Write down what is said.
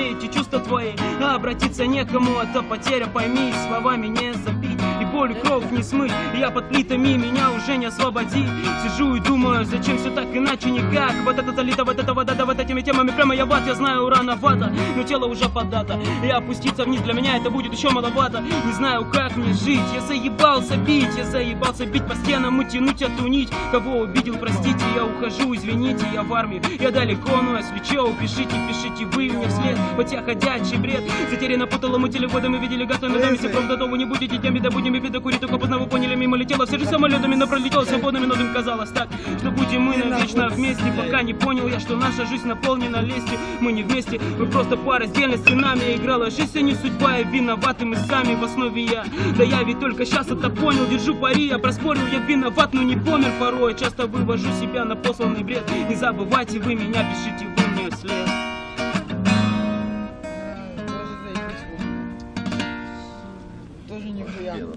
все эти чувства твои. А обратиться некому, это потеря, пойми Словами не забить и боль кровь не смыть. Я под плитами, меня уже не освободи. Сижу и думаю, зачем все так иначе никак. Вот это залито, вот это вода, да вот этими темами Прямо я в ад, я знаю, рановато Но тело уже подато. И опуститься вниз для меня это будет еще маловато. Не знаю, как мне жить. Я заебался бить, я заебался бить по стенам И тянуть, отунить Кого обидел, простите, я ухожу, извините Я в армию, я далеко, но если че Пишите, пишите вы мне вслед. Хотя ходячий бред Затеряно по толому телевода Мы видели доме, сепром, до того не будете теми, да будем и кури, только поздно вы поняли, мимо летела Все же самолетами, но пролетел свободными, но им казалось так Что будем мы навечно вместе. Пока не понял я, что наша жизнь наполнена лестью. Мы не вместе, мы просто пара отдельно стенами Играла жизнь, а не судьба, и виноваты мы сами в основе я. Да я ведь только сейчас это понял, держу пари. Я проспорил, я виноват, но не помер порой. Часто вывожу себя на посланный бред. Не забывайте вы меня, пишите вы мне вслед. Тоже нихуя.